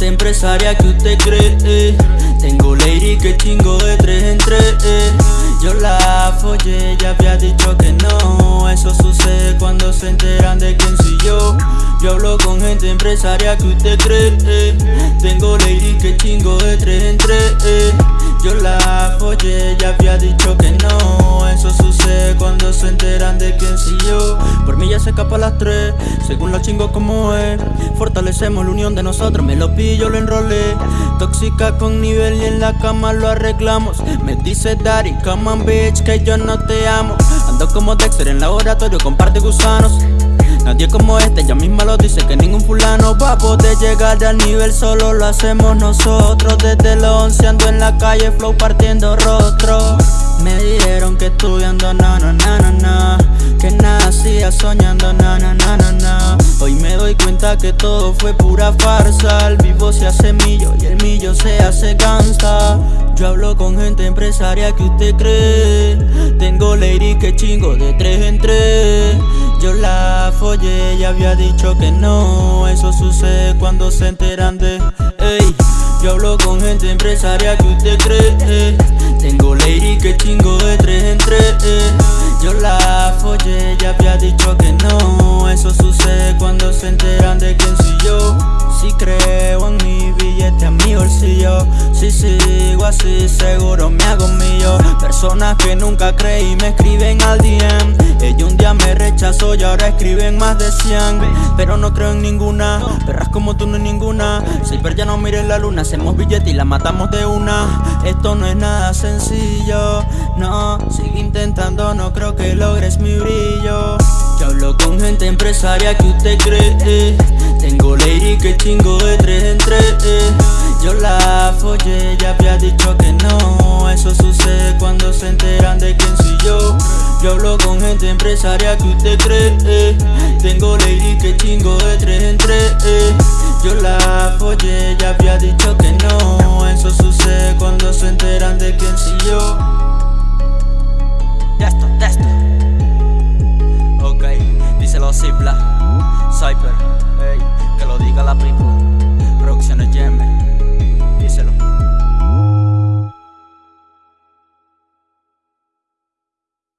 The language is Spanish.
empresaria que usted cree. Tengo lady que chingo de tres en tres. Yo la follé, ya había dicho que no. Eso sucede cuando se enteran de quién soy yo. Yo hablo con gente empresaria que usted cree. Tengo lady que chingo de tres en tres se enteran de quién soy yo. Por mí ya se escapa a las tres Según los chingos como es. Fortalecemos la unión de nosotros Me lo pillo, lo enrolé. Tóxica con nivel y en la cama lo arreglamos. Me dice Daddy, come on bitch, que yo no te amo Ando como Dexter en laboratorio, comparte gusanos. Nadie como este, ya misma lo dice que ningún fulano va a poder llegar al nivel. Solo lo hacemos nosotros. Desde los 11 ando en la calle, flow partiendo rostro na na na na. Hoy me doy cuenta que todo fue pura farsa. El vivo se hace millo y el millo se hace gangsta. Yo hablo con gente empresaria que usted cree. Tengo lady que chingo de tres en tres. Yo la follé y había dicho que no. Eso sucede cuando se enteran de yo hablo con gente empresaria que usted cree. Tengo lady que chingo de tres en tres. Yo la follé y había dicho que Si sigo así seguro me hago mío. Personas que nunca creí me escriben al DM Ella un día me rechazó y ahora escriben más de 100 Pero no creo en ninguna, perras como tú no hay ninguna. Silver ya no mire la luna, hacemos billete y la matamos de una. Esto no es nada sencillo, no Sigue intentando, no creo que logres mi brillo. Yo hablo con gente empresaria que usted cree. Tengo lady que chingo de tres en tres Yo la follé, ya había dicho que no. Eso sucede cuando se enteran de quién soy yo. Yo hablo con gente empresaria que usted cree. Tengo lady que chingo de tres en tres. Yo la follé, ya había dicho que no. Eso sucede cuando se enteran de quién soy yo. Testo, testo Ok, díselo Zipla. Cyper,